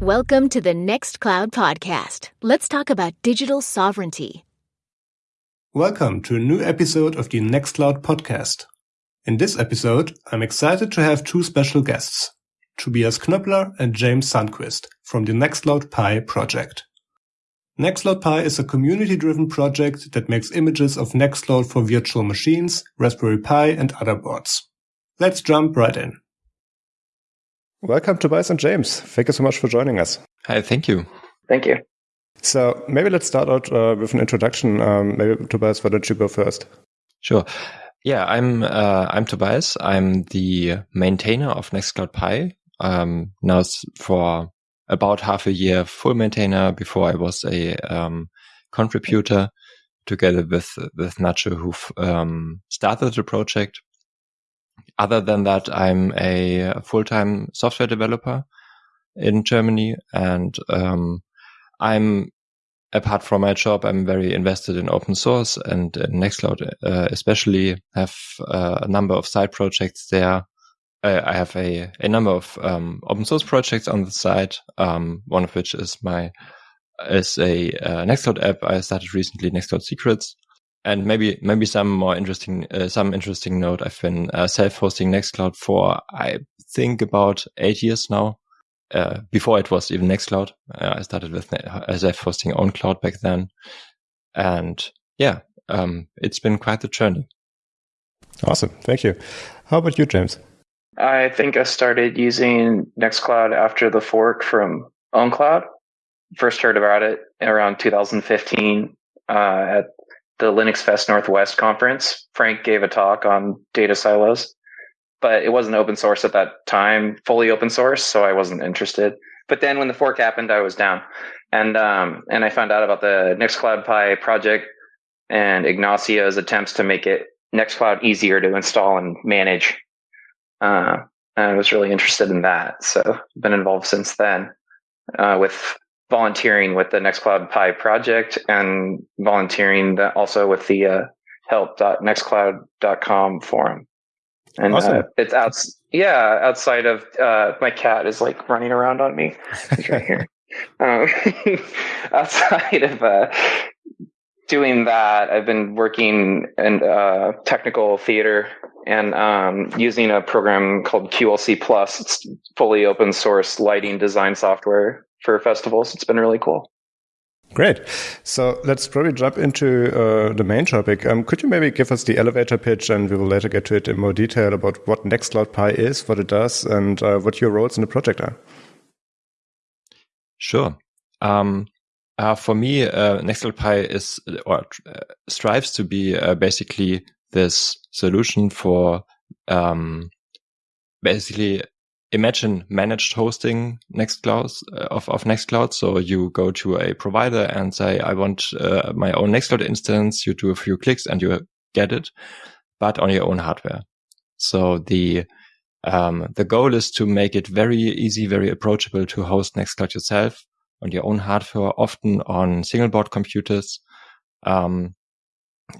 Welcome to the Nextcloud podcast. Let's talk about digital sovereignty. Welcome to a new episode of the Nextcloud podcast. In this episode, I'm excited to have two special guests, Tobias Knöppler and James Sundquist from the Nextcloud Pi project. Nextcloud Pi is a community-driven project that makes images of Nextcloud for virtual machines, Raspberry Pi, and other boards. Let's jump right in. Welcome, Tobias and James. Thank you so much for joining us. Hi, thank you. Thank you. So maybe let's start out uh, with an introduction. Um, maybe Tobias, why don't you go first? Sure. Yeah, I'm uh, I'm Tobias. I'm the maintainer of Nextcloud Pi. Um, now for about half a year, full maintainer. Before I was a um, contributor together with with Nacho, who um, started the project other than that, I'm a full-time software developer in Germany and, um, I'm apart from my job, I'm very invested in open source and Nextcloud, uh, especially have uh, a number of side projects there. I have a, a number of um, open source projects on the side. Um, one of which is my is a uh, Nextcloud app I started recently, Nextcloud Secrets, and maybe maybe some more interesting uh, some interesting note. I've been uh, self-hosting Nextcloud for I think about eight years now. Uh, before it was even Nextcloud, uh, I started with uh, self-hosting OwnCloud back then, and yeah, um, it's been quite the journey. Awesome, thank you. How about you, James? I think I started using Nextcloud after the fork from OwnCloud. First heard about it around 2015 uh, at the Linux Fest Northwest conference. Frank gave a talk on data silos, but it wasn't open source at that time, fully open source, so I wasn't interested. But then when the fork happened, I was down, and um, and I found out about the Nextcloud Pi project and Ignacio's attempts to make it Nextcloud easier to install and manage. Uh, I was really interested in that, so I've been involved since then uh, with volunteering with the Nextcloud Pi project and volunteering also with the uh, help.nextcloud.com forum. And uh, awesome. uh, it's out, yeah, outside of uh, my cat is like running around on me. He's right here. Um, outside of uh, doing that, I've been working in uh, technical theater and um, using a program called QLC Plus. It's fully open source lighting design software for festivals. It's been really cool. Great. So let's probably jump into uh, the main topic. Um, could you maybe give us the elevator pitch and we will later get to it in more detail about what Nextcloud Pi is, what it does, and uh, what your roles in the project are? Sure. Um, uh, for me, uh, Nextcloud Pi is or uh, strives to be uh, basically this solution for um, basically imagine managed hosting Nextcloud uh, of, of Nextcloud. So you go to a provider and say, I want uh, my own Nextcloud instance. You do a few clicks and you get it, but on your own hardware. So the, um, the goal is to make it very easy, very approachable to host Nextcloud yourself on your own hardware, often on single board computers, um,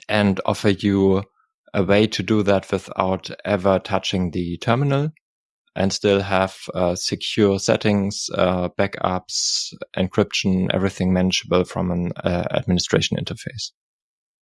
and offer you a way to do that without ever touching the terminal and still have uh, secure settings, uh, backups, encryption, everything manageable from an uh, administration interface.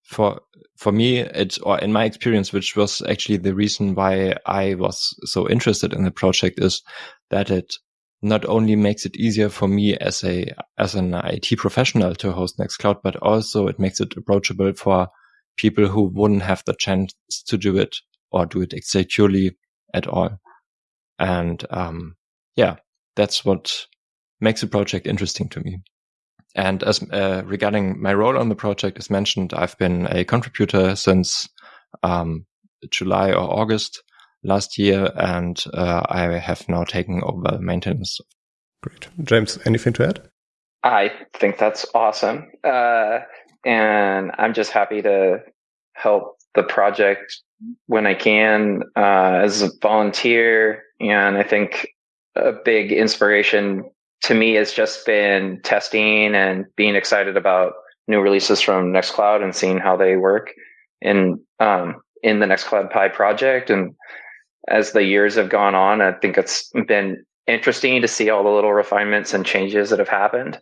For for me, it or in my experience, which was actually the reason why I was so interested in the project, is that it not only makes it easier for me as a as an IT professional to host Nextcloud, but also it makes it approachable for people who wouldn't have the chance to do it or do it securely at all. And um, yeah, that's what makes the project interesting to me. And as uh, regarding my role on the project, as mentioned, I've been a contributor since um, July or August last year, and uh, I have now taken over maintenance. Great, James. Anything to add? I think that's awesome, uh, and I'm just happy to help the project when I can uh, as a volunteer. And I think a big inspiration to me has just been testing and being excited about new releases from Nextcloud and seeing how they work in um, in the Nextcloud Pi project. And as the years have gone on, I think it's been interesting to see all the little refinements and changes that have happened.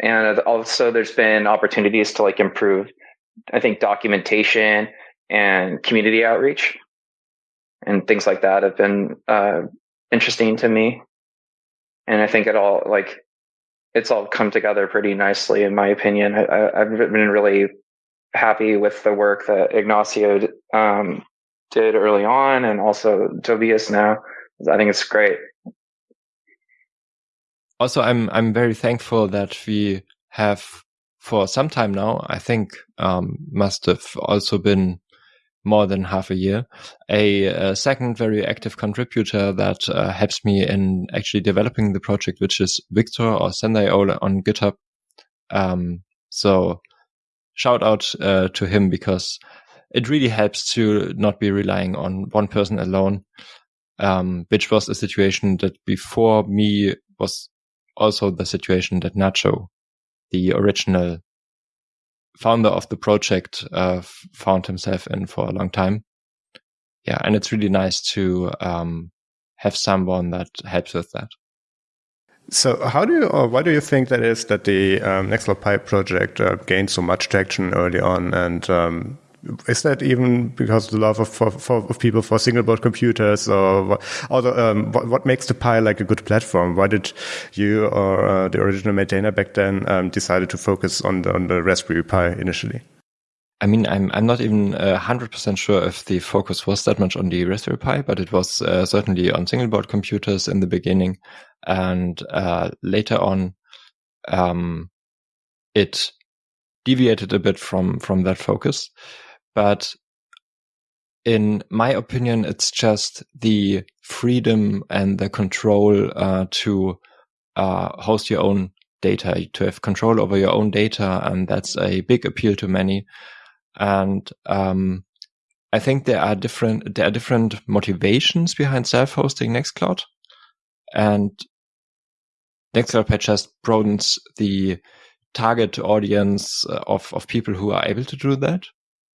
And also there's been opportunities to like improve, I think documentation and community outreach and things like that have been, uh, interesting to me. And I think it all like, it's all come together pretty nicely in my opinion. I, have been really happy with the work that Ignacio, um, did early on and also Tobias now. I think it's great. Also, I'm I'm very thankful that we have for some time now. I think um, must have also been more than half a year. A, a second very active contributor that uh, helps me in actually developing the project, which is Victor or Sendai on GitHub. Um, so shout out uh, to him because it really helps to not be relying on one person alone, um, which was a situation that before me was also the situation that Nacho, the original founder of the project, uh, found himself in for a long time. Yeah, and it's really nice to um, have someone that helps with that. So, how do you, or why do you think that is that the um, Nextcloud Pi project uh, gained so much traction early on, and um, is that even because of the love of, for, for, of people for single board computers or what, um, what, what, makes the Pi like a good platform? Why did you or uh, the original maintainer back then um, decided to focus on the, on the Raspberry Pi initially? I mean, I'm I'm not even hundred uh, percent sure if the focus was that much on the Raspberry Pi, but it was uh, certainly on single board computers in the beginning, and uh, later on, um, it deviated a bit from from that focus. But in my opinion, it's just the freedom and the control uh, to uh, host your own data, to have control over your own data, and that's a big appeal to many. And um, I think there are different there are different motivations behind self-hosting Nextcloud, and Nextcloud just broadens the target audience of of people who are able to do that.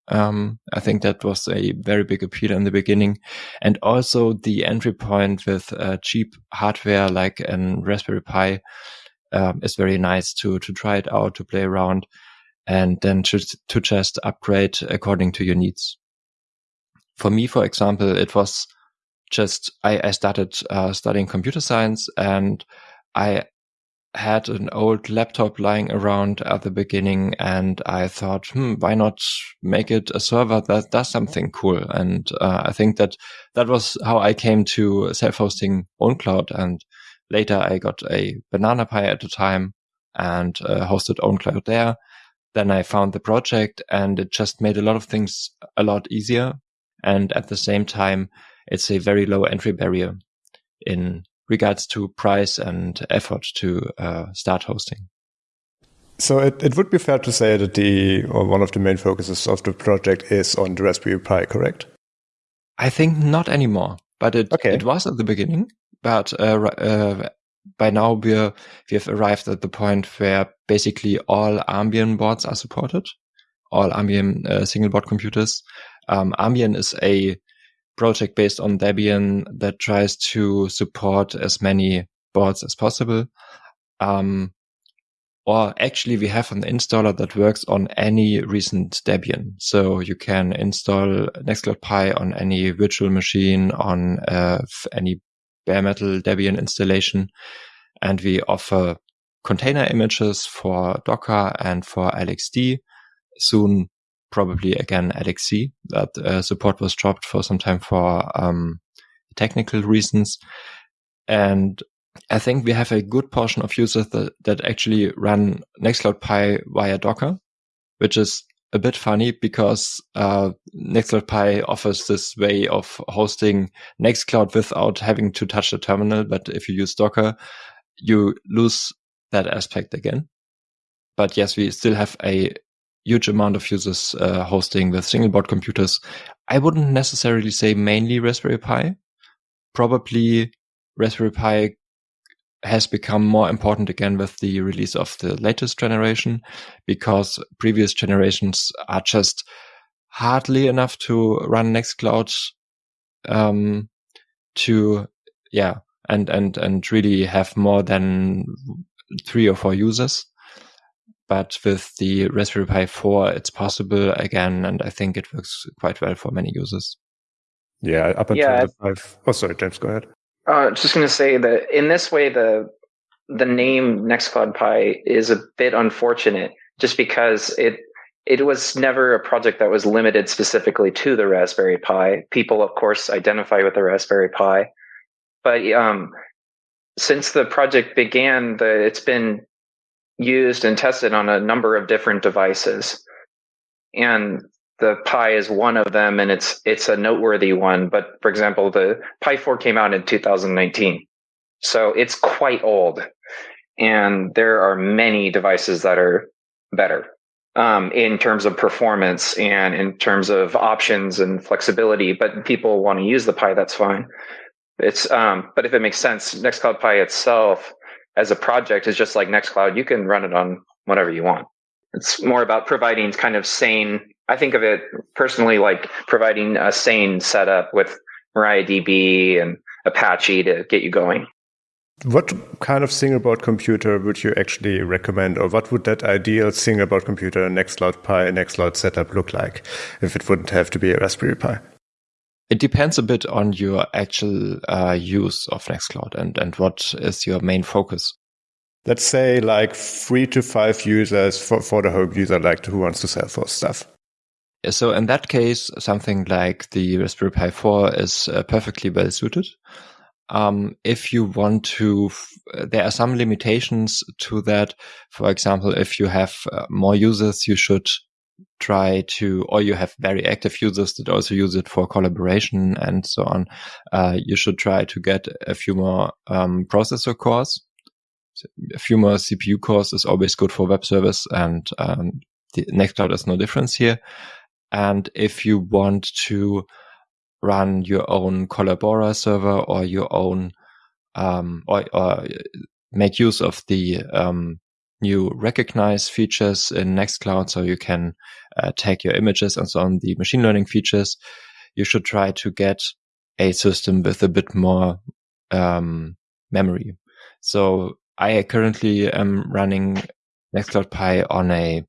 Um, I think that was a very big appeal in the beginning. And also the entry point with uh, cheap hardware like an Raspberry Pi um, is very nice to, to try it out, to play around and then to, to just upgrade according to your needs. For me, for example, it was just, I, I started uh, studying computer science and I had an old laptop lying around at the beginning and I thought, hmm, why not make it a server that does something cool? And uh, I think that that was how I came to self-hosting OwnCloud. And later I got a Banana Pi at the time and uh, hosted OwnCloud there. Then I found the project and it just made a lot of things a lot easier. And at the same time, it's a very low entry barrier in regards to price and effort to uh, start hosting. So it, it would be fair to say that the or one of the main focuses of the project is on the Raspberry Pi, correct? I think not anymore, but it okay. it was at the beginning. But uh, uh, by now we're we have arrived at the point where basically all Armbian boards are supported, all Armbian uh, single board computers. Um, Armbian is a project based on Debian that tries to support as many boards as possible. Um, or actually we have an installer that works on any recent Debian. So you can install Nextcloud Pi on any virtual machine, on uh, any bare metal Debian installation. And we offer container images for Docker and for LXD. Soon probably again LXC. That uh, support was dropped for some time for um, technical reasons. And I think we have a good portion of users that, that actually run Nextcloud Pi via Docker, which is a bit funny because uh, Nextcloud Pi offers this way of hosting Nextcloud without having to touch the terminal. But if you use Docker, you lose that aspect again. But yes, we still have a huge amount of users uh, hosting with single board computers. I wouldn't necessarily say mainly Raspberry Pi. Probably Raspberry Pi has become more important again with the release of the latest generation because previous generations are just hardly enough to run Nextcloud um, to, yeah. and, and, and really have more than three or four users. But with the Raspberry Pi 4, it's possible again. And I think it works quite well for many users. Yeah. Up until yeah. the five. Oh, sorry, James, go ahead. Uh, just going to say that in this way, the the name Nextcloud Pi is a bit unfortunate, just because it it was never a project that was limited specifically to the Raspberry Pi. People, of course, identify with the Raspberry Pi, but um, since the project began, the, it's been used and tested on a number of different devices, and the Pi is one of them, and it's it's a noteworthy one. But for example, the Pi 4 came out in 2019, so it's quite old, and there are many devices that are better um, in terms of performance and in terms of options and flexibility. But people want to use the Pi, that's fine. It's um, but if it makes sense, Nextcloud Pi itself as a project is just like Nextcloud. You can run it on whatever you want. It's more about providing kind of sane. I think of it personally like providing a sane setup with MariaDB and Apache to get you going. What kind of single board computer would you actually recommend, or what would that ideal single board computer, Nextcloud Pi, Nextcloud setup look like if it wouldn't have to be a Raspberry Pi? It depends a bit on your actual uh, use of Nextcloud and, and what is your main focus. Let's say like three to five users for, for the home user, like who wants to self-host stuff. So in that case, something like the Raspberry Pi 4 is uh, perfectly well suited. Um, if you want to, there are some limitations to that. For example, if you have uh, more users, you should try to, or you have very active users that also use it for collaboration and so on. Uh, you should try to get a few more um, processor cores. A few more CPU cores is always good for web service, and um, the Nextcloud is no difference here. And if you want to run your own Collabora server or your own um, or, or, make use of the um, new recognize features in Nextcloud, so you can uh, tag your images and so on. The machine learning features, you should try to get a system with a bit more um, memory. So I currently am running Nextcloud Pi on a,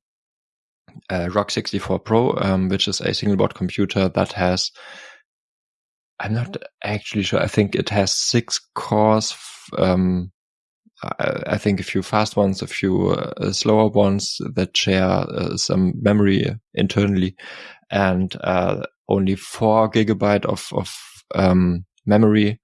Rock 64 Pro, um, which is a single board computer that has I'm not actually sure. I think it has six cores. Um, I, think a few fast ones, a few uh, slower ones that share uh, some memory internally, and uh, only four gigabyte of of um, memory.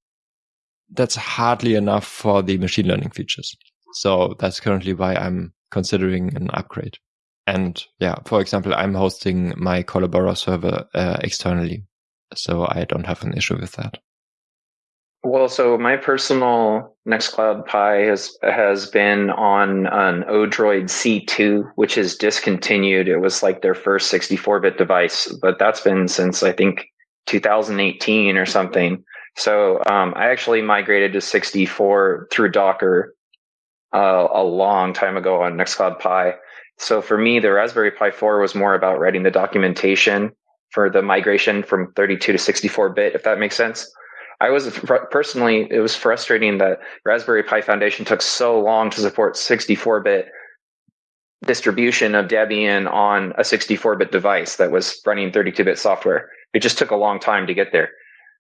That's hardly enough for the machine learning features. So that's currently why I'm considering an upgrade. And yeah, for example, I'm hosting my Collabora server uh, externally so I don't have an issue with that. Well, so my personal Nextcloud Pi has has been on an Odroid C2, which is discontinued. It was like their first 64-bit device, but that's been since I think 2018 or something. So um, I actually migrated to 64 through Docker uh, a long time ago on Nextcloud Pi. So for me, the Raspberry Pi 4 was more about writing the documentation for the migration from 32 to 64 bit, if that makes sense. I was personally, it was frustrating that Raspberry Pi Foundation took so long to support 64 bit distribution of Debian on a 64 bit device that was running 32 bit software. It just took a long time to get there.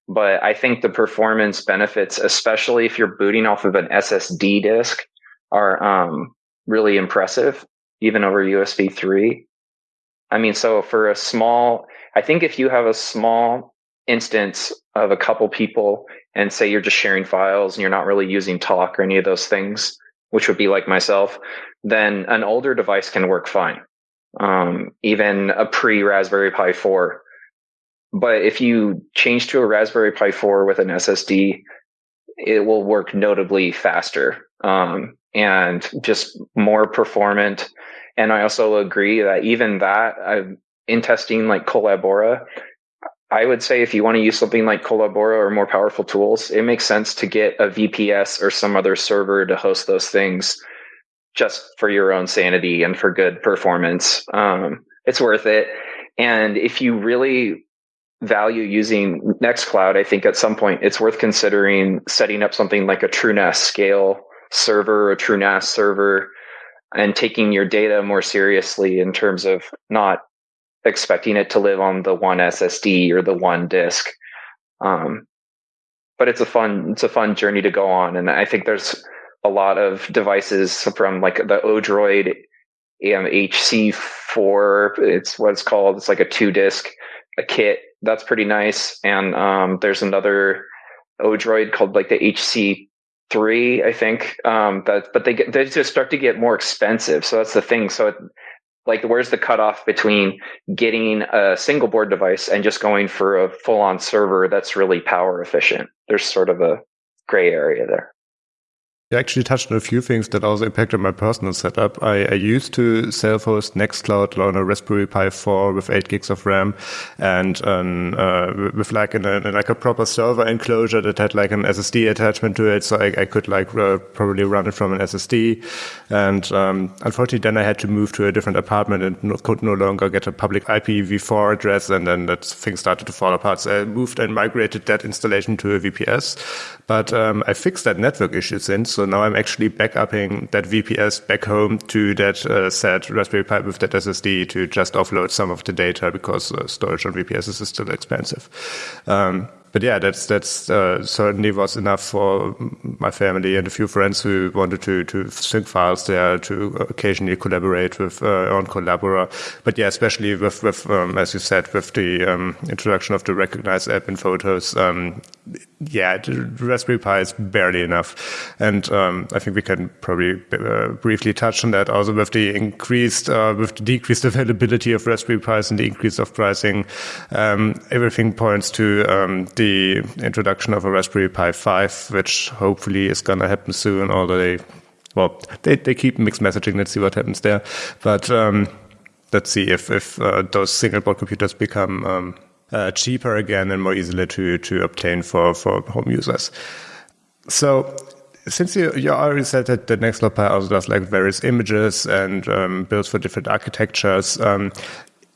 But I think the performance benefits, especially if you're booting off of an SSD disk, are um, really impressive, even over USB 3. I mean, so for a small, I think if you have a small instance of a couple people and say you're just sharing files and you're not really using talk or any of those things, which would be like myself, then an older device can work fine. Um, even a pre Raspberry Pi 4. But if you change to a Raspberry Pi 4 with an SSD, it will work notably faster um, and just more performant. And I also agree that even that, I've, in testing like Collabora, I would say if you want to use something like Collabora or more powerful tools, it makes sense to get a VPS or some other server to host those things just for your own sanity and for good performance. Um, it's worth it. And if you really value using Nextcloud, I think at some point it's worth considering setting up something like a TrueNAS scale server, a TrueNAS server, and taking your data more seriously in terms of not expecting it to live on the one SSD or the one disk. Um, but it's a fun it's a fun journey to go on, and I think there's a lot of devices from like the Odroid um, HC4. It's what it's called. It's like a two disc a kit that's pretty nice. And um, there's another Odroid called like the HC3, I think. Um, that but they get they just start to get more expensive. So that's the thing. So it, like where's the cutoff between getting a single board device and just going for a full on server that's really power efficient? There's sort of a gray area there. You actually touched on a few things that also impacted my personal setup. I, I used to self-host Nextcloud on a Raspberry Pi 4 with 8 gigs of RAM and um, uh, with like, an, a, like a proper server enclosure that had like an SSD attachment to it. So I, I could like uh, probably run it from an SSD. And um, unfortunately, then I had to move to a different apartment and no, could no longer get a public IPv4 address. And then that thing started to fall apart. So I moved and migrated that installation to a VPS. But um, I fixed that network issue since. Now I'm actually backupping that VPS back home to that uh, Raspberry Pi with that SSD to just offload some of the data because uh, storage on VPS is still expensive. Um, but yeah, that's that's uh, certainly was enough for my family and a few friends who wanted to to sync files there to occasionally collaborate with uh, on Collabora. But yeah, especially with with um, as you said, with the um, introduction of the Recognize app in Photos, um, yeah, Raspberry Pi is barely enough, and um, I think we can probably uh, briefly touch on that also with the increased uh, with the decreased availability of Raspberry Pis and the increase of pricing. Um, everything points to um, the introduction of a Raspberry Pi 5, which hopefully is going to happen soon, although they, well, they, they keep mixed messaging. Let's see what happens there. But um, let's see if, if uh, those single board computers become um, uh, cheaper again and more easily to, to obtain for, for home users. So since you, you already said that the Nextcloud Pi also does like various images and um, builds for different architectures, um,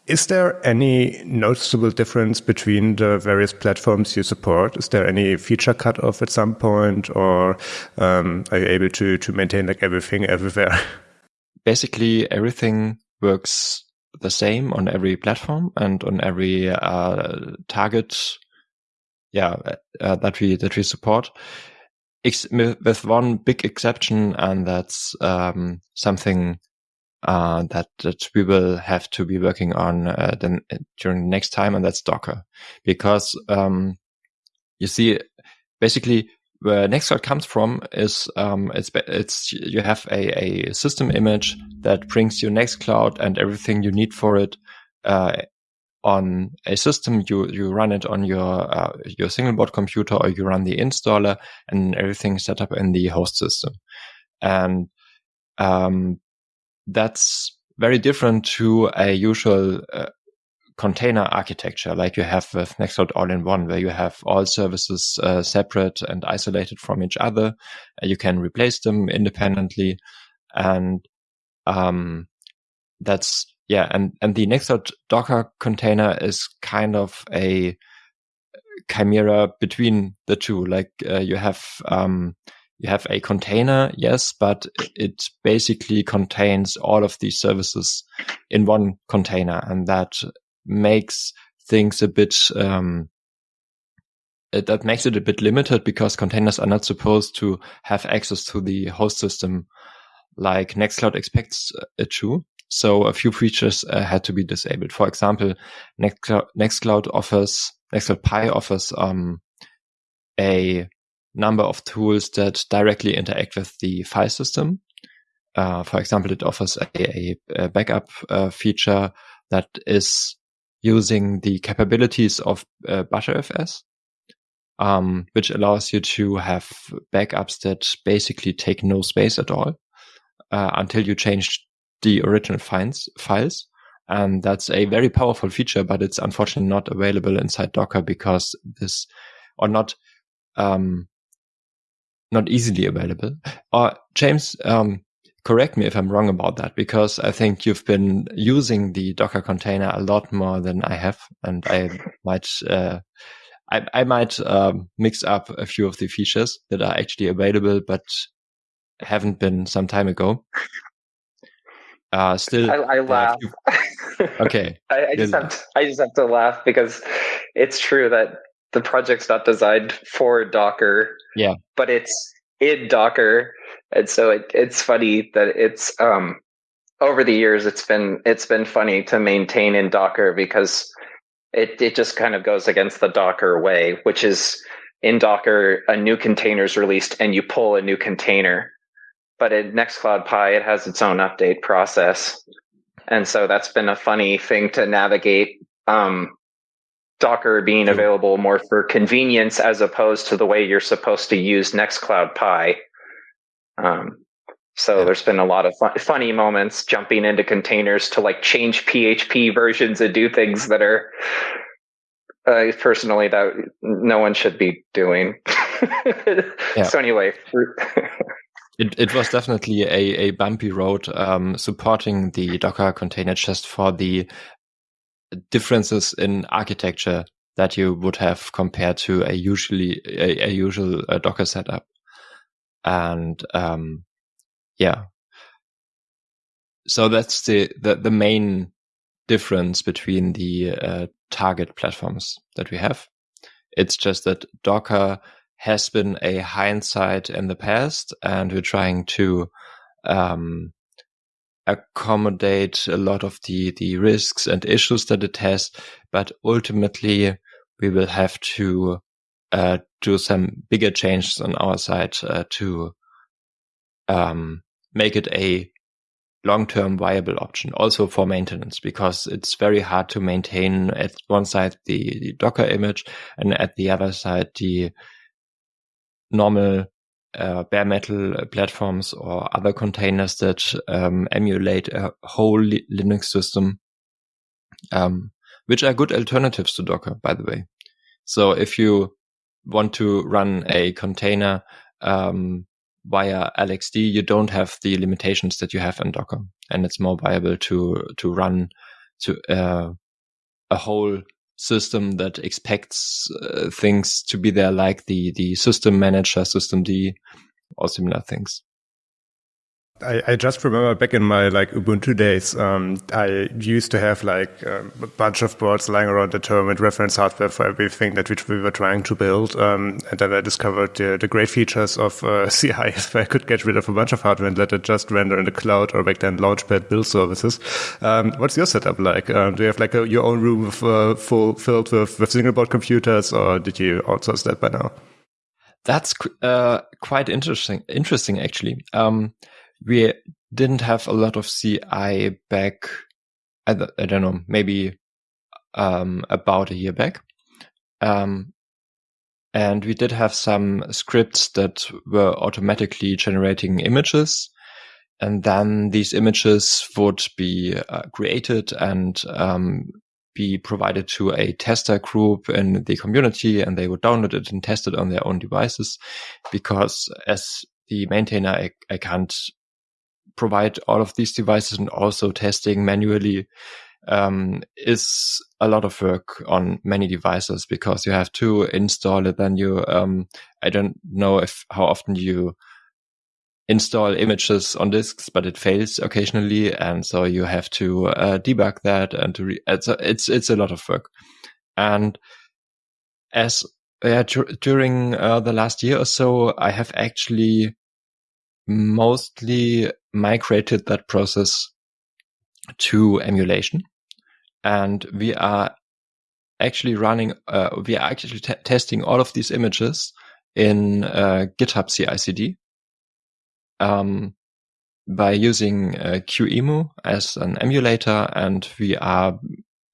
is there any noticeable difference between the various platforms you support? Is there any feature cutoff at some point, or um, are you able to to maintain like everything everywhere? Basically, everything works the same on every platform and on every uh, target. Yeah, uh, that we that we support, with one big exception, and that's um, something uh, that that we will have to be working on uh, then uh, during next time, and that's Docker, because um, you see, basically where Nextcloud comes from is um, it's it's you have a, a system image that brings you Nextcloud and everything you need for it uh, on a system. You you run it on your uh, your single board computer or you run the installer and everything set up in the host system. And um, that's very different to a usual uh, container architecture like you have with Nextcloud all-in-one, where you have all services uh, separate and isolated from each other. Uh, you can replace them independently, and um, that's yeah. And and the Nextcloud Docker container is kind of a chimera between the two. Like uh, you have um, you have a container, yes, but it basically contains all of these services in one container, and that makes things a bit um, it, that makes it a bit limited because containers are not supposed to have access to the host system like Nextcloud expects it to. So a few features uh, had to be disabled. For example, Nextcloud, Nextcloud offers Nextcloud Pi offers um, a number of tools that directly interact with the file system. Uh, for example, it offers a, a, backup uh, feature that is using the capabilities of uh, Btrfs, um, which allows you to have backups that basically take no space at all uh, until you change the original files. files. And that's a very powerful feature, but it's unfortunately not available inside Docker because this, or not, um, not easily available. Or James, um, correct me if I'm wrong about that, because I think you've been using the Docker container a lot more than I have, and I might, uh, I, I, might um, mix up a few of the features that are actually available, but haven't been some time ago. Uh, still, I, I laugh. okay, I, I just have to, I just have to laugh because it's true that the project's not designed for Docker. Yeah, but it's in Docker, and so it, it's funny that it's um over the years it's been it's been funny to maintain in Docker because it it just kind of goes against the Docker way, which is in Docker a new container is released and you pull a new container but in Nextcloud Pi, it has its own update process. And so that's been a funny thing to navigate. Um, Docker being available more for convenience as opposed to the way you're supposed to use Nextcloud Pi. Um, so yeah. there's been a lot of fun, funny moments jumping into containers to like change PHP versions and do things that are uh, personally that no one should be doing. So anyway, it, it was definitely a, a bumpy road um, supporting the Docker container just for the differences in architecture that you would have compared to a usually a, a usual uh, Docker setup. And um, yeah, so that's the, the, the main difference between the uh, target platforms that we have. It's just that Docker has been a hindsight in the past, and we're trying to um, accommodate a lot of the the risks and issues that it has. But ultimately, we will have to uh, do some bigger changes on our side uh, to um, make it a long-term viable option also for maintenance because it's very hard to maintain at one side the, the Docker image and at the other side the normal uh, bare metal platforms or other containers that um, emulate a whole Linux system, um, which are good alternatives to Docker, by the way. So if you want to run a container um, via LXD, you don't have the limitations that you have in Docker, and it's more viable to to run to uh, a whole system that expects uh, things to be there like the the system manager systemd, or similar things I, I, just remember back in my like Ubuntu days, um, I used to have like um, a bunch of boards lying around the term with reference hardware for everything that which we were trying to build. Um, and then I discovered the, the great features of uh, CI if I could get rid of a bunch of hardware and let it just render in the cloud or back then Launchpad build services. Um, what's your setup like? Um, do you have like a, your own room with, uh, full filled with, with single board computers or did you outsource that by now? That's uh, quite interesting. Interesting, actually. Um, we didn't have a lot of CI back. I, I don't know, maybe um, about a year back. Um, and we did have some scripts that were automatically generating images. And then these images would be uh, created and um, be provided to a tester group in the community and they would download it and test it on their own devices because as the maintainer, I, I can't provide all of these devices and also testing manually um, is a lot of work on many devices because you have to install it. Then you, um, I don't know if how often you install images on disks, but it fails occasionally, and so you have to uh, debug that and to re- it's a, it's it's a lot of work. And as yeah, during uh, the last year or so, I have actually mostly migrated that process to emulation. And we are actually running, uh, we are actually testing all of these images in uh, GitHub CI/CD um, by using uh, QEMU as an emulator, and we are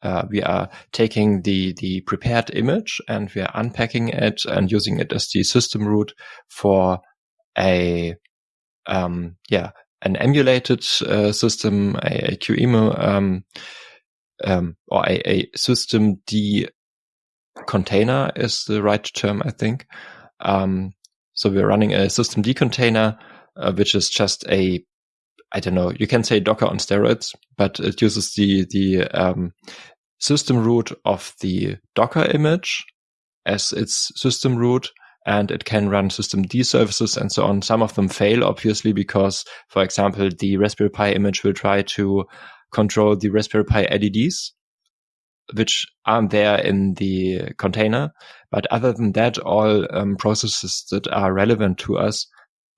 uh, we are taking the the prepared image and we are unpacking it and using it as the system root for a um, yeah, an emulated uh, system, a, a QEMU, um, um, or a, a systemd container is the right term, I think. Um, so we're running a systemd container, uh, which is just a I don't know, you can say Docker on steroids, but it uses the, the, um, system root of the Docker image as its system root and it can run systemd services and so on. Some of them fail, obviously, because, for example, the Raspberry Pi image will try to control the Raspberry Pi LEDs, which aren't there in the container. But other than that, all um, processes that are relevant to us,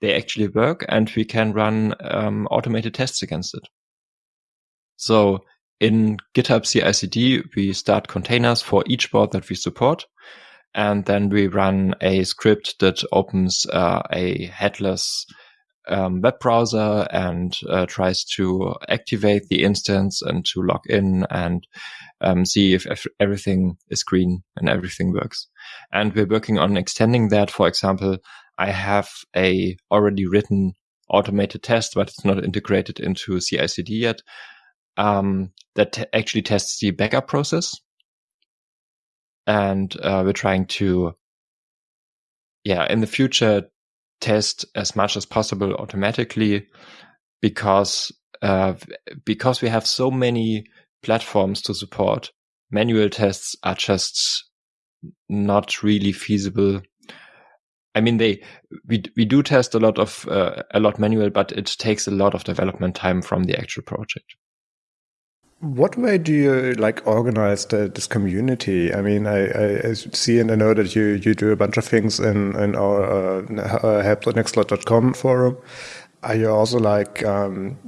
they actually work and we can run um, automated tests against it. So in GitHub CI/CD, we start containers for each board that we support. And then we run a script that opens uh, a headless um, web browser and uh, tries to activate the instance and to log in and um, see if, if everything is green and everything works. And we're working on extending that. For example, I have a already written automated test, but it's not integrated into CI/CD yet. Um, that actually tests the backup process, and uh, we're trying to, yeah, in the future test as much as possible automatically because uh, because we have so many platforms to support. Manual tests are just not really feasible. I mean they we we do test a lot of uh, a lot manual but it takes a lot of development time from the actual project what way do you like organize the, this community? I mean, I, I, see and I know that you, you do a bunch of things in, in our uh, help.nextcloud.com forum. Are you also like, um,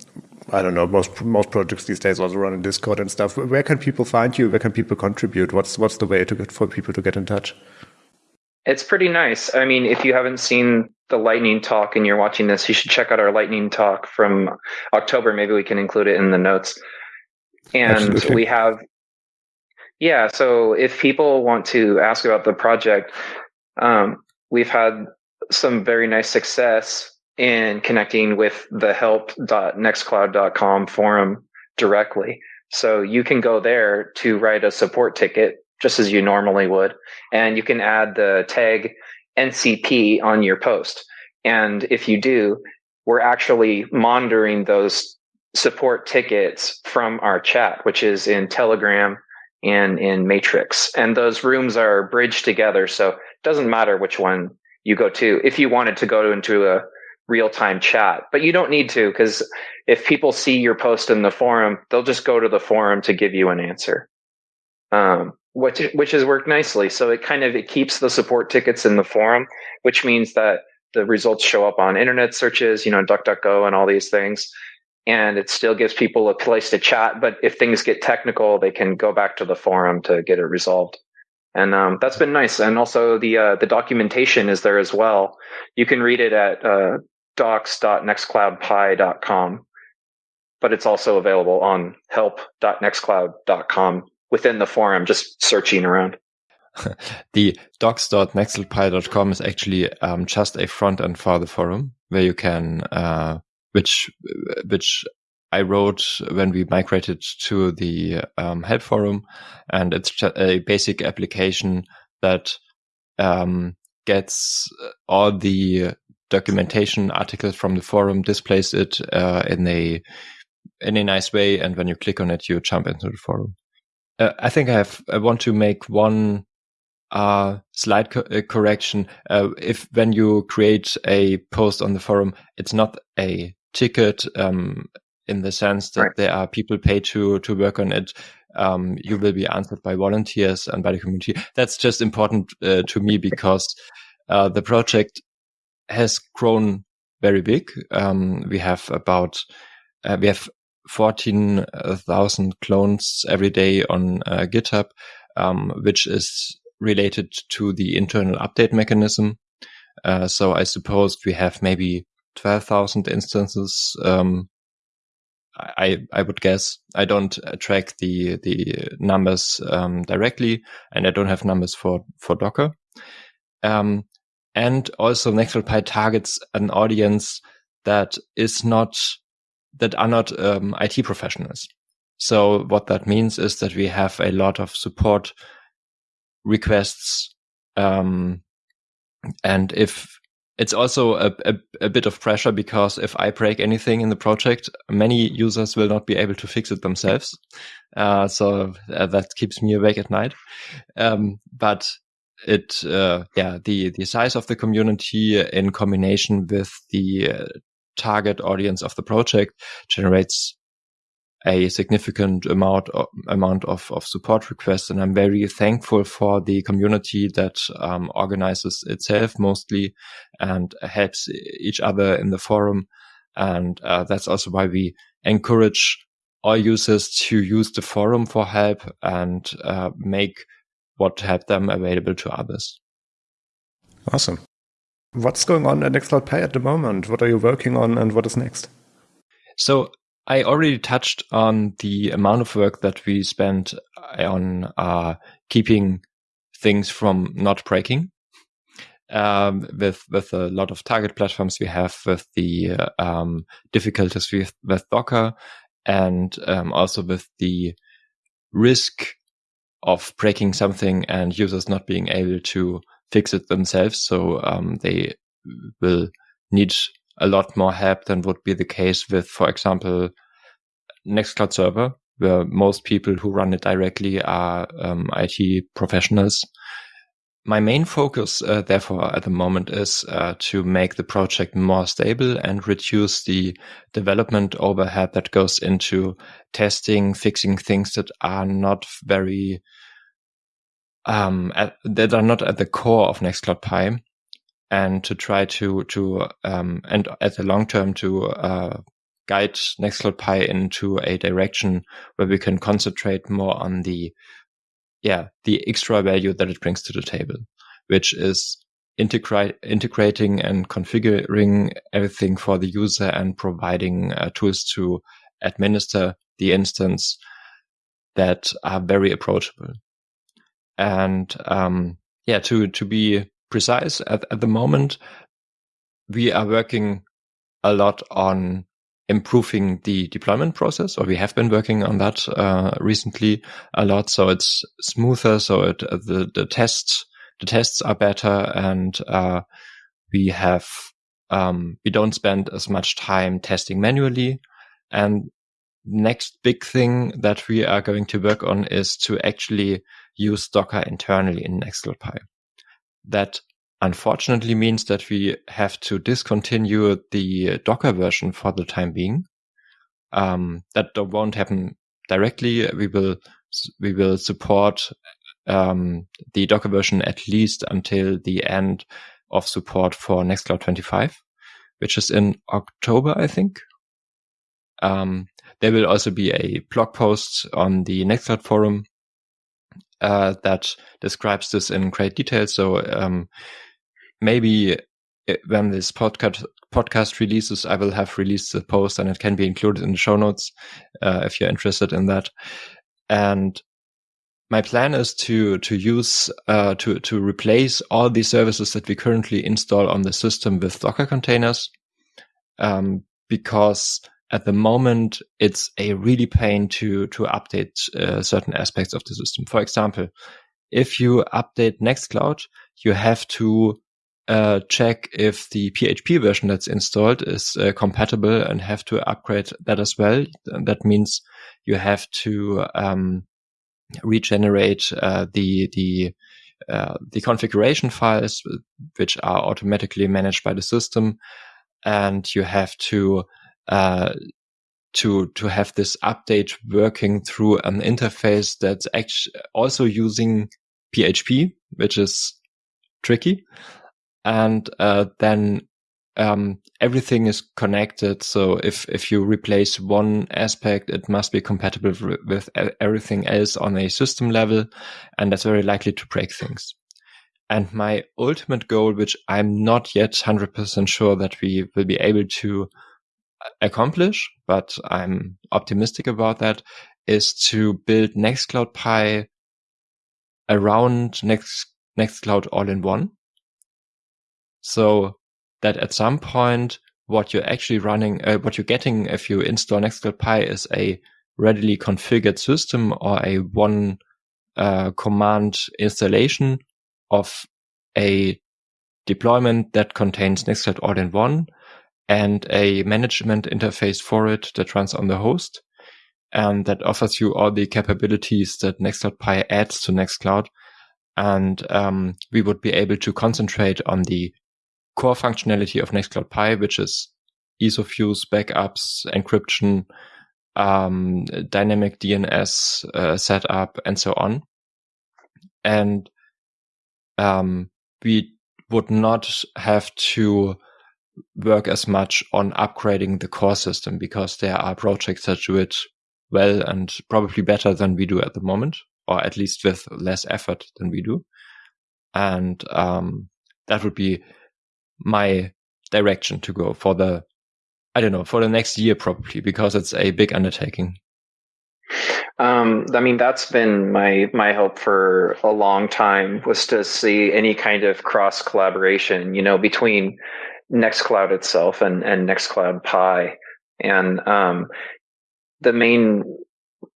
I don't know, most most projects these days also run in Discord and stuff. Where can people find you? Where can people contribute? What's what's the way to get for people to get in touch? It's pretty nice. I mean, if you haven't seen the lightning talk and you're watching this, you should check out our lightning talk from October. Maybe we can include it in the notes and Absolutely. we have yeah so if people want to ask about the project um, we've had some very nice success in connecting with the help.nextcloud.com forum directly so you can go there to write a support ticket just as you normally would and you can add the tag ncp on your post and if you do we're actually monitoring those support tickets from our chat, which is in Telegram and in Matrix. And those rooms are bridged together. So it doesn't matter which one you go to if you wanted to go into a real time chat, but you don't need to because if people see your post in the forum, they'll just go to the forum to give you an answer. Um, which, which has worked nicely. So it kind of, it keeps the support tickets in the forum, which means that the results show up on internet searches, you know, DuckDuckGo and all these things and it still gives people a place to chat. But if things get technical, they can go back to the forum to get it resolved. And um, that's been nice. And also the uh, the documentation is there as well. You can read it at uh, docs.nextcloudpi.com, but it's also available on help.nextcloud.com within the forum, just searching around. the docs.nextcloud.com is actually um, just a front end for the forum where you can uh, which which I wrote when we migrated to the um, help forum, and it's a basic application that um, gets all the documentation articles from the forum, displays it uh, in a in a nice way, and when you click on it, you jump into the forum. Uh, I think I have. I want to make one uh, slight co uh, correction. Uh, if when you create a post on the forum, it's not a ticket um, in the sense that right. there are people paid to to work on it. Um, you will be answered by volunteers and by the community. That's just important uh, to me because uh, the project has grown very big. Um, we have about uh, we have fourteen thousand clones every day on uh, GitHub, um, which is related to the internal update mechanism. Uh, so I suppose we have maybe 12,000 instances. Um, I, I would guess I don't track the, the numbers, um, directly and I don't have numbers for, for Docker. Um, and also Nextcloud targets an audience that is not, that are not, um, IT professionals. So what that means is that we have a lot of support requests. Um, and if it's also a, a, a, bit of pressure because if I break anything in the project, many users will not be able to fix it themselves. Uh, so uh, that keeps me awake at night. Um, but it, uh, yeah, the, the size of the community in combination with the uh, target audience of the project generates a significant amount of, amount of, of support requests. And I'm very thankful for the community that um, organizes itself mostly and helps each other in the forum. And uh, that's also why we encourage all users to use the forum for help and uh, make what help them available to others. Awesome. What's going on at Nextcloud Pi at the moment? What are you working on and what is next? So I already touched on the amount of work that we spent on uh, keeping things from not breaking. Um, with with a lot of target platforms we have, with the uh, um, difficulties with with Docker, and um, also with the risk of breaking something and users not being able to fix it themselves. So um, they will need a lot more help than would be the case with, for example, Nextcloud Server, where most people who run it directly are um, IT professionals. My main focus, uh, therefore, at the moment is uh, to make the project more stable and reduce the development overhead that goes into testing, fixing things that are not very, um, at, that are not at the core of Nextcloud Pi, and to try to to um, and at the long term to uh, guide Nextcloud Pi into a direction where we can concentrate more on the, yeah, the extra value that it brings to the table, which is integrate, integrating and configuring everything for the user and providing uh, tools to administer the instance that are very approachable. And, um, yeah, to, to be precise at, at the moment, we are working a lot on improving the deployment process, or we have been working on that uh, recently a lot. So it's smoother. So it, uh, the the tests the tests are better, and uh, we have um, we don't spend as much time testing manually. And next big thing that we are going to work on is to actually use Docker internally in Nextcloud Pi. That unfortunately means that we have to discontinue the Docker version for the time being. Um, that won't happen directly. We will we will support um, the Docker version at least until the end of support for Nextcloud 25, which is in October, I think. Um, there will also be a blog post on the Nextcloud forum uh, that describes this in great detail. So um, maybe uh, when this podcast podcast releases, I will have released the post and it can be included in the show notes uh, if you're interested in that. And my plan is to to use uh, to to replace all the services that we currently install on the system with Docker containers, um, because at the moment it's a really pain to to update uh, certain aspects of the system. For example, if you update Nextcloud, you have to uh, check if the PHP version that's installed is uh, compatible and have to upgrade that as well. That means you have to um, regenerate uh, the the uh, the configuration files, which are automatically managed by the system, and you have to uh, to to have this update working through an interface that's actually also using PHP, which is tricky and uh, then um, everything is connected. So if if you replace one aspect, it must be compatible with everything else on a system level, and that's very likely to break things. And my ultimate goal, which I'm not yet 100% sure that we will be able to accomplish, but I'm optimistic about that, is to build Nextcloud Pi around Next, Nextcloud all in one. So that at some point, what you're actually running, uh, what you're getting if you install Nextcloud Pi is a readily configured system or a one uh, command installation of a deployment that contains Nextcloud all-in-one and a management interface for it that runs on the host and that offers you all the capabilities that Nextcloud Pi adds to Nextcloud. And um, we would be able to concentrate on the core functionality of Nextcloud Pi, which is ease of use, backups, encryption, um, dynamic DNS uh, setup, and so on. And um, we would not have to work as much on upgrading the core system because there are projects that do it well and probably better than we do at the moment, or at least with less effort than we do. And um, that would be my direction to go for the, I don't know, for the next year probably, because it's a big undertaking. Um, I mean, that's been my my hope for a long time was to see any kind of cross collaboration, you know, between Nextcloud itself and and Nextcloud Pi, and um, the main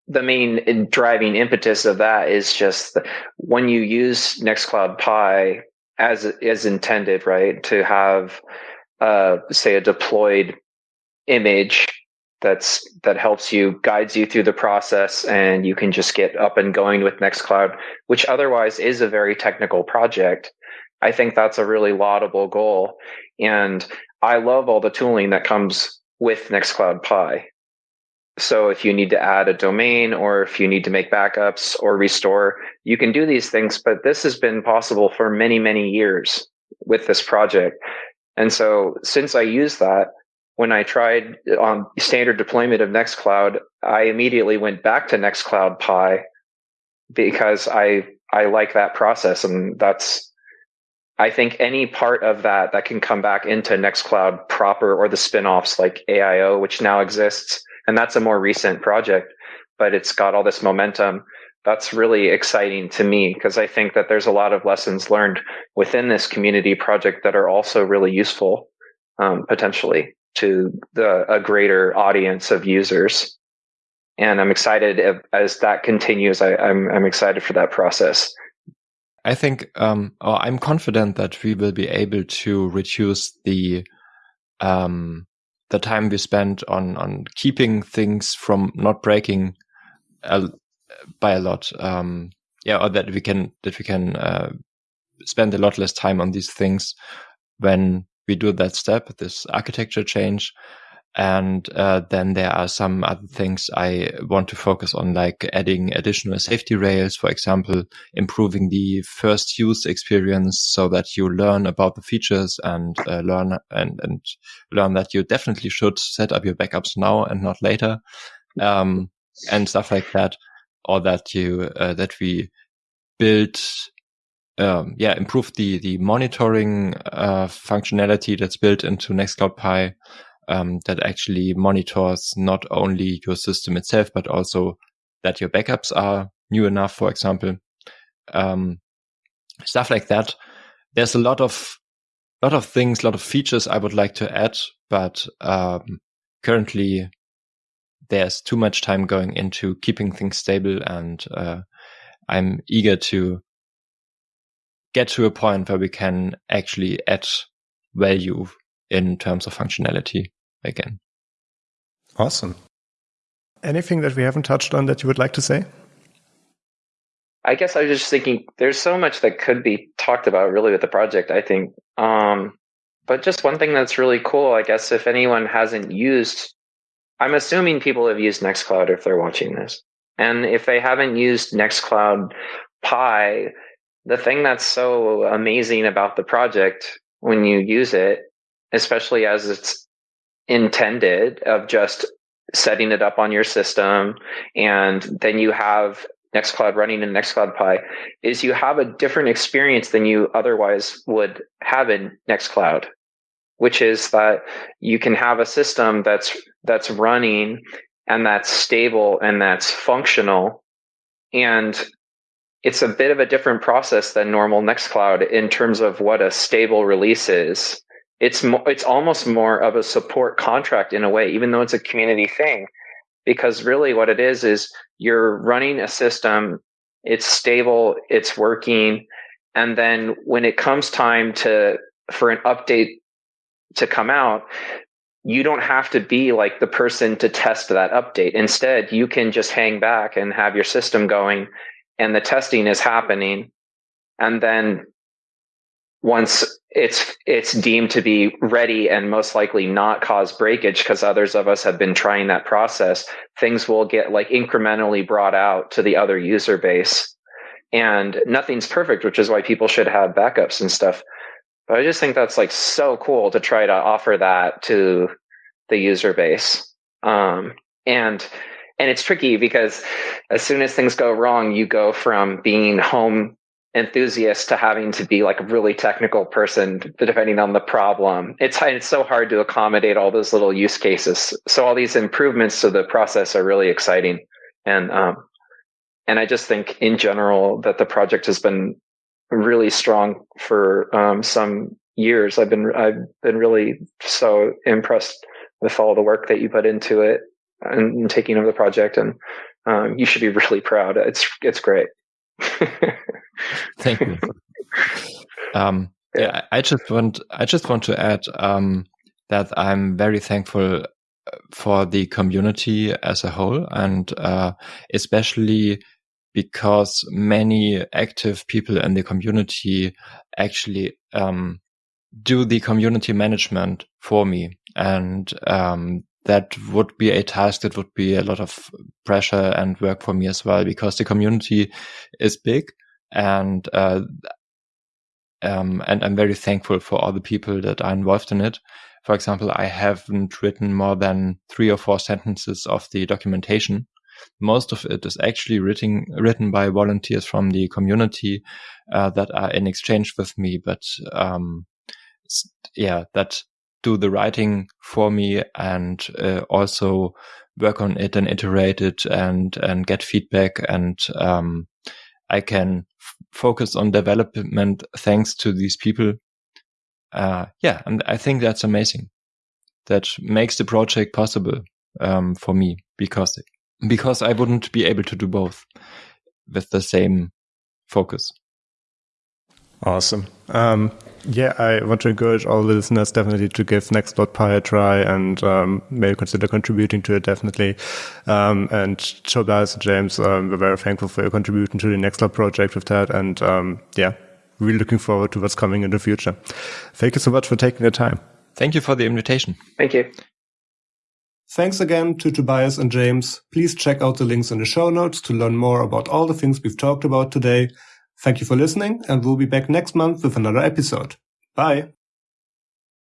the main driving impetus of that is just when you use Nextcloud Pi as as intended, right, to have uh, say a deployed image that's that helps you guides you through the process and you can just get up and going with Nextcloud, which otherwise is a very technical project. I think that's a really laudable goal. And I love all the tooling that comes with Nextcloud Pi. So if you need to add a domain or if you need to make backups or restore, you can do these things. But this has been possible for many, many years with this project. And so since I use that, when I tried on standard deployment of Nextcloud, I immediately went back to Nextcloud Pi because I I like that process and that's I think any part of that that can come back into Nextcloud proper or the spin-offs like AIO, which now exists, and that's a more recent project, but it's got all this momentum. That's really exciting to me because I think that there's a lot of lessons learned within this community project that are also really useful um, potentially to the, a greater audience of users. And I'm excited if, as that continues. I, I'm, I'm excited for that process. I think, um, or I'm confident that we will be able to reduce the, um, the time we spend on, on keeping things from not breaking a, by a lot. Um, yeah, or that we can, that we can, uh, spend a lot less time on these things when we do that step, this architecture change. And uh, then there are some other things I want to focus on, like adding additional safety rails, for example, improving the first use experience so that you learn about the features and uh, learn and, and learn that you definitely should set up your backups now and not later, um, and stuff like that, or that you uh, that we build um, yeah, improve the the monitoring uh, functionality that's built into Nextcloud Pi um, that actually monitors not only your system itself, but also that your backups are new enough, for example. Um, stuff like that. There's a lot of, lot of things, lot of features I would like to add, but, um, currently there's too much time going into keeping things stable and, uh, I'm eager to get to a point where we can actually add value in terms of functionality again. Awesome. Anything that we haven't touched on that you would like to say? I guess I was just thinking there's so much that could be talked about really with the project, I think. Um, but just one thing that's really cool, I guess, if anyone hasn't used, I'm assuming people have used Nextcloud if they're watching this. And if they haven't used Nextcloud Pi, the thing that's so amazing about the project when you use it, especially as it's intended of just setting it up on your system and then you have Nextcloud running in Nextcloud Pi is you have a different experience than you otherwise would have in Nextcloud, which is that you can have a system that's that's running and that's stable and that's functional and it's a bit of a different process than normal Nextcloud in terms of what a stable release is it's mo- it's almost more of a support contract in a way, even though it's a community thing, because really what it is is you're running a system, it's stable, it's working, and then when it comes time to for an update to come out, you don't have to be like the person to test that update. Instead, you can just hang back and have your system going and the testing is happening. And then once it's it's deemed to be ready and most likely not cause breakage because others of us have been trying that process, things will get like incrementally brought out to the other user base. And nothing's perfect, which is why people should have backups and stuff. But I just think that's like so cool to try to offer that to the user base. Um, and and it's tricky because as soon as things go wrong, you go from being home enthusiast to having to be like a really technical person depending on the problem. It's it's so hard to accommodate all those little use cases. So all these improvements to the process are really exciting. And um, and I just think in general that the project has been really strong for um, some years. I've been I've been really so impressed with all the work that you put into it and, taking over the project, and um, you should be really proud. It's it's great. Thank you. Um, yeah. I just want I just want to add um, that I'm very thankful uh, for the community as a whole, and uh, especially because many active people in the community actually um, do the community management for me. And um, that would be a task that would be a lot of pressure and work for me as well, because the community is big and uh, um, and I'm very thankful for all the people that are involved in it. For example, I haven't written more than three or four sentences of the documentation, most of it is actually written written by volunteers from the community uh, that are in exchange with me, but um, yeah, that do the writing for me and uh, also work on it and iterate it and and get feedback and um, I can focus on development thanks to these people. Uh, yeah, and I think that's amazing. That makes the project possible um, for me because because I wouldn't be able to do both with the same focus. Awesome. Um, yeah, I want to encourage all the listeners definitely to give Nextcloud a try and um, maybe consider contributing to it definitely. Um, and Tobias and James, um, we're very thankful for your contribution to the Nextcloud project with that. And um, yeah, really looking forward to what's coming in the future. Thank you so much for taking the time. Thank you for the invitation. Thank you. Thanks again to Tobias and James. Please check out the links in the show notes to learn more about all the things we've talked about today. Thank you for listening, and we'll be back next month with another episode. Bye.